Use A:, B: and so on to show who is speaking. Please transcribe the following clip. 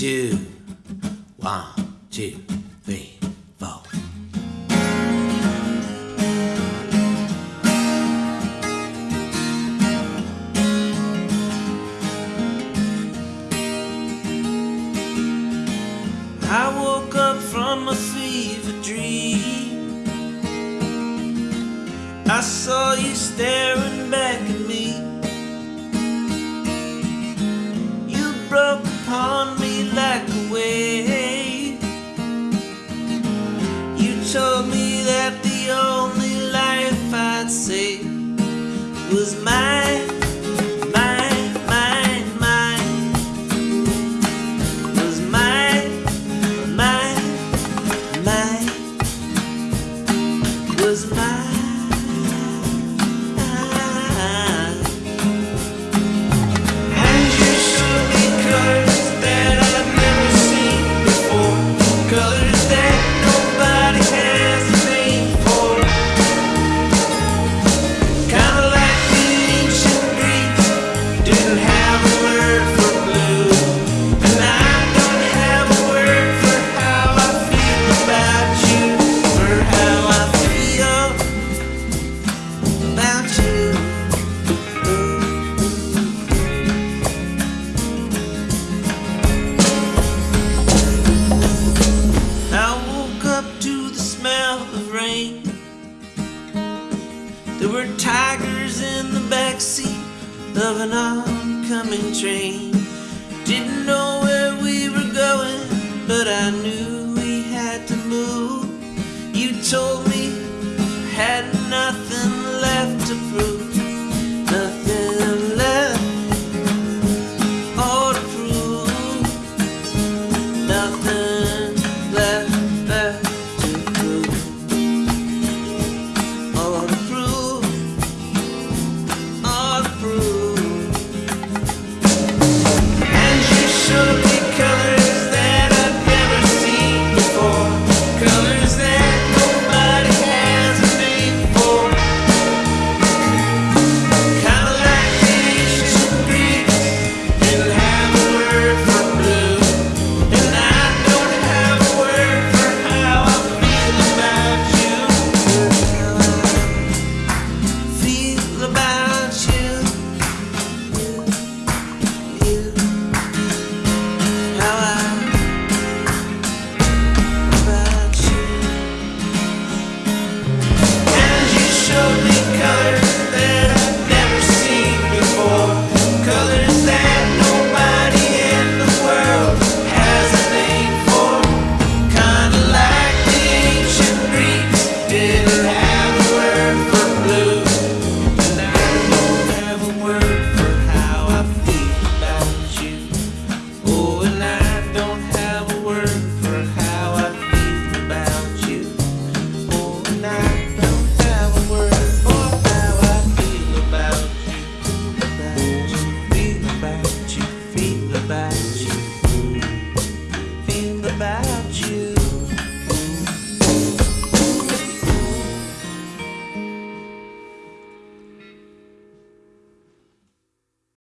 A: two, one, two, three, four. I woke up from a fever dream. I saw you staring back at There were tigers in the backseat of an oncoming train.